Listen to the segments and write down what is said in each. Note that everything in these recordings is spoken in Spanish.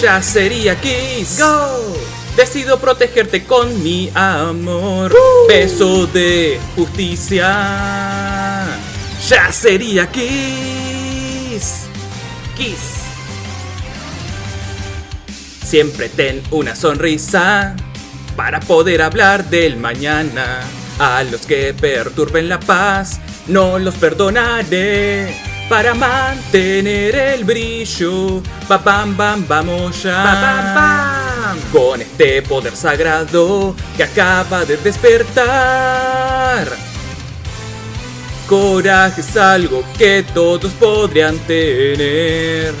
Ya sería Kiss. Go. Decido protegerte con mi amor. Uh. Beso de justicia. Ya sería Kiss. Kiss. Siempre ten una sonrisa para poder hablar del mañana. A los que perturben la paz, no los perdonaré. Para mantener el brillo, pa pam pam vamos ya. Pa, pam, pam. Con este poder sagrado que acaba de despertar. Coraje es algo que todos podrían tener.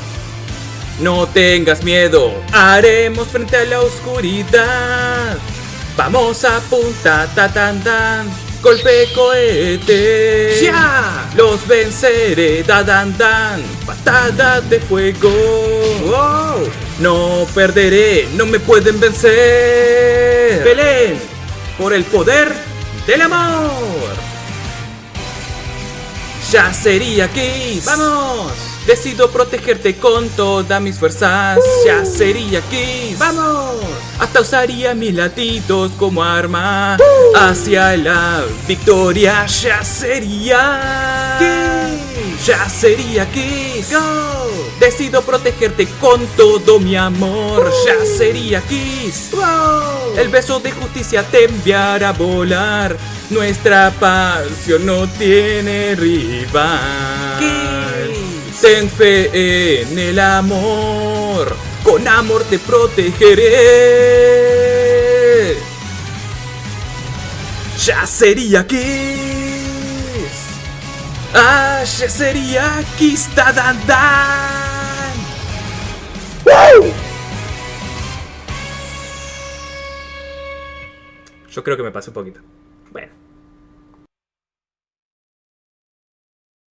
No tengas miedo, haremos frente a la oscuridad. Vamos a punta, ta tan tan, golpe cohete. ¡Ya! Los venceré, da dan dan, patada de fuego. Wow. No perderé, no me pueden vencer. Peleen por el poder del amor. Ya sería Kiss. Vamos. Decido protegerte con todas mis fuerzas. Ya sería Kiss. Vamos. Hasta usaría mis latidos como arma hacia la victoria. Ya sería Kiss. Ya sería Kiss. Go. Decido protegerte con todo mi amor. Ya sería Kiss. Wow. El beso de justicia te enviará a volar. Nuestra pasión no tiene rival. Kiss. Ten fe en el amor. Con amor te protegeré. Ya sería Kiss. Ah, ya sería Kiss. Da. Yo creo que me pasé un poquito. Bueno.